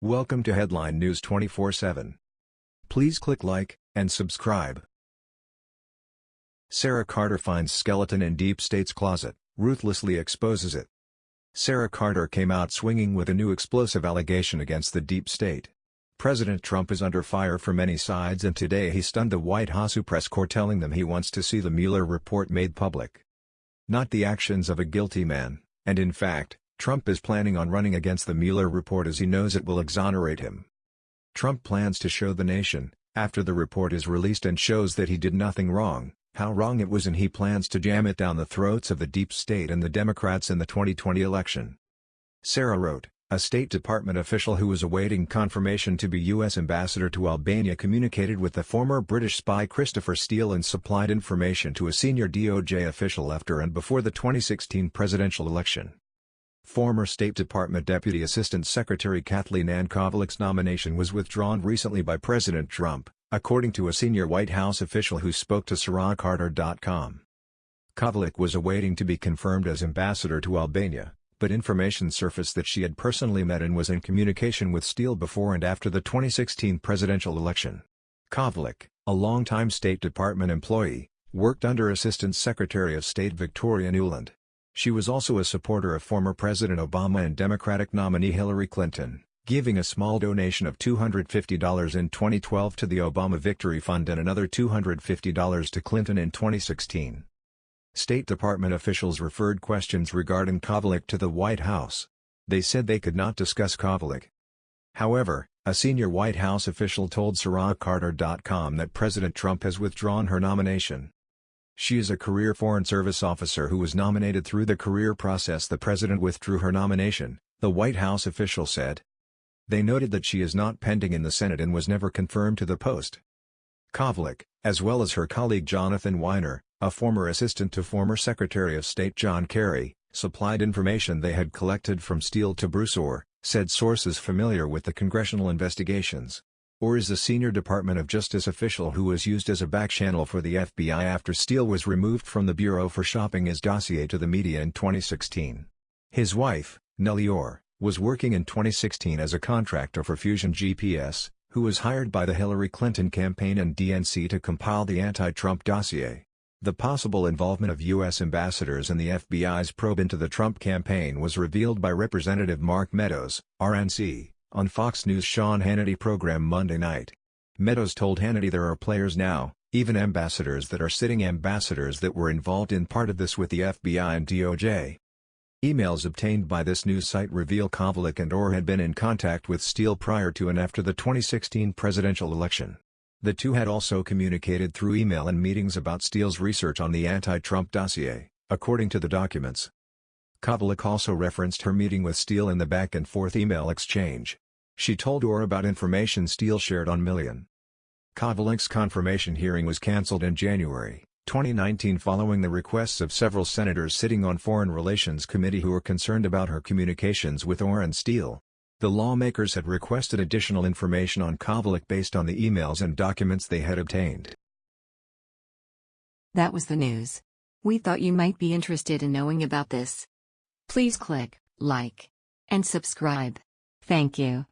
Welcome to Headline News 24/7. Please click like and subscribe. Sarah Carter finds skeleton in deep state's closet, ruthlessly exposes it. Sarah Carter came out swinging with a new explosive allegation against the deep state. President Trump is under fire from many sides and today he stunned the White House press corps telling them he wants to see the Mueller report made public. Not the actions of a guilty man, and in fact, Trump is planning on running against the Mueller report as he knows it will exonerate him. Trump plans to show the nation, after the report is released and shows that he did nothing wrong, how wrong it was and he plans to jam it down the throats of the deep state and the Democrats in the 2020 election. Sarah wrote, a State Department official who was awaiting confirmation to be U.S. ambassador to Albania communicated with the former British spy Christopher Steele and supplied information to a senior DOJ official after and before the 2016 presidential election. Former State Department Deputy Assistant Secretary Kathleen Ann Kavalec's nomination was withdrawn recently by President Trump, according to a senior White House official who spoke to SarahCarter.com. Kavalec was awaiting to be confirmed as ambassador to Albania but information surfaced that she had personally met and was in communication with Steele before and after the 2016 presidential election. Kavalec, a longtime State Department employee, worked under Assistant Secretary of State Victoria Nuland. She was also a supporter of former President Obama and Democratic nominee Hillary Clinton, giving a small donation of $250 in 2012 to the Obama Victory Fund and another $250 to Clinton in 2016. State Department officials referred questions regarding Kavalec to the White House. They said they could not discuss Kavalec. However, a senior White House official told SarahCarter.com that President Trump has withdrawn her nomination. She is a career Foreign Service officer who was nominated through the career process the president withdrew her nomination, the White House official said. They noted that she is not pending in the Senate and was never confirmed to the post. Kavalec, as well as her colleague Jonathan Winer, a former assistant to former Secretary of State John Kerry, supplied information they had collected from Steele to Bruce Ohr, said sources familiar with the congressional investigations. Ohr is a senior Department of Justice official who was used as a backchannel for the FBI after Steele was removed from the Bureau for shopping his dossier to the media in 2016. His wife, Nellie Ohr, was working in 2016 as a contractor for Fusion GPS, who was hired by the Hillary Clinton campaign and DNC to compile the anti-Trump dossier. The possible involvement of U.S. ambassadors in the FBI's probe into the Trump campaign was revealed by Representative Mark Meadows, RNC, on Fox News' Sean Hannity program Monday night. Meadows told Hannity there are players now, even ambassadors that are sitting ambassadors that were involved in part of this with the FBI and DOJ. Emails obtained by this news site reveal Kavalec and Ohr had been in contact with Steele prior to and after the 2016 presidential election. The two had also communicated through email and meetings about Steele's research on the anti-Trump dossier, according to the documents. Kavalec also referenced her meeting with Steele in the back-and-forth email exchange. She told Ohr about information Steele shared on Millian. Kavalec's confirmation hearing was cancelled in January 2019 following the requests of several senators sitting on Foreign Relations Committee who were concerned about her communications with Ohr and Steele. The lawmakers had requested additional information on Kavalec based on the emails and documents they had obtained. That was the news. We thought you might be interested in knowing about this. Please click like and subscribe. Thank you.